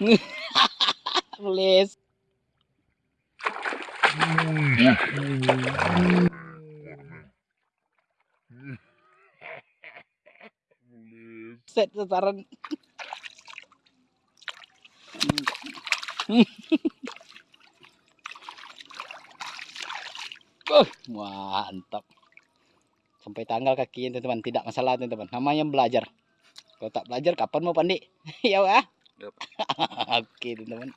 Nih. Tulis. Set sasaran. Uh, mantap. Sampai tanggal kaki teman-teman, tidak masalah teman-teman. Namanya belajar. Kalau tak belajar kapan mau pandai? ya? Yap. Oke, teman-teman.